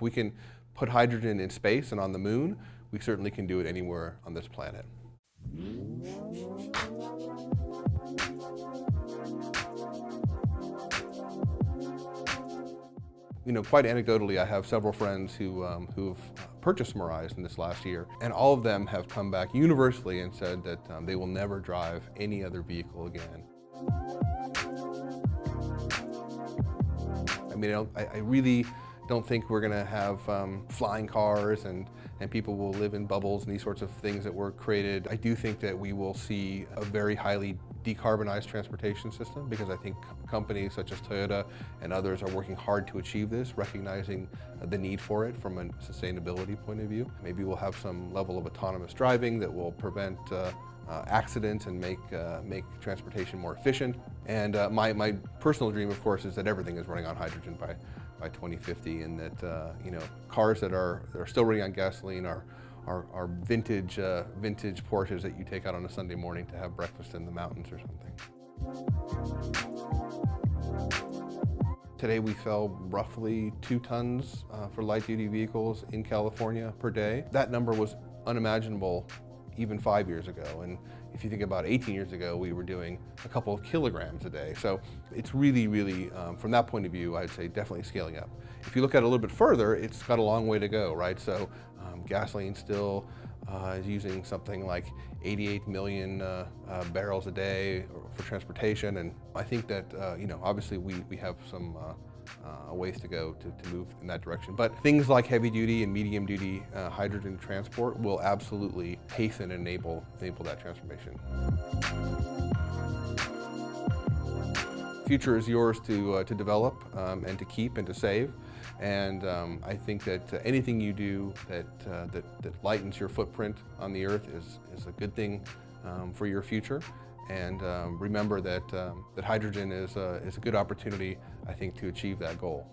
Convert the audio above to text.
If we can put hydrogen in space and on the moon, we certainly can do it anywhere on this planet. You know, quite anecdotally, I have several friends who, um, who've purchased Mirais in this last year, and all of them have come back universally and said that um, they will never drive any other vehicle again. I mean, I, I really don't think we're going to have um, flying cars and, and people will live in bubbles and these sorts of things that were created. I do think that we will see a very highly decarbonized transportation system because I think companies such as Toyota and others are working hard to achieve this, recognizing the need for it from a sustainability point of view. Maybe we'll have some level of autonomous driving that will prevent uh, uh, accidents and make, uh, make transportation more efficient. And uh, my, my personal dream, of course, is that everything is running on hydrogen by, by 2050 and that, uh, you know, cars that are, that are still running on gasoline are, are, are vintage, uh, vintage Porsches that you take out on a Sunday morning to have breakfast in the mountains or something. Today we sell roughly two tons uh, for light duty vehicles in California per day. That number was unimaginable even five years ago. And if you think about 18 years ago, we were doing a couple of kilograms a day. So it's really, really, um, from that point of view, I'd say definitely scaling up. If you look at it a little bit further, it's got a long way to go, right? So gasoline still uh, is using something like 88 million uh, uh, barrels a day for transportation. And I think that, uh, you know, obviously we, we have some uh, uh, ways to go to, to move in that direction. But things like heavy duty and medium duty hydrogen transport will absolutely hasten and enable, enable that transformation. Future is yours to, uh, to develop um, and to keep and to save. And um, I think that uh, anything you do that, uh, that, that, lightens your footprint on the earth is, is a good thing um, for your future. And um, remember that, um, that hydrogen is a, is a good opportunity, I think, to achieve that goal.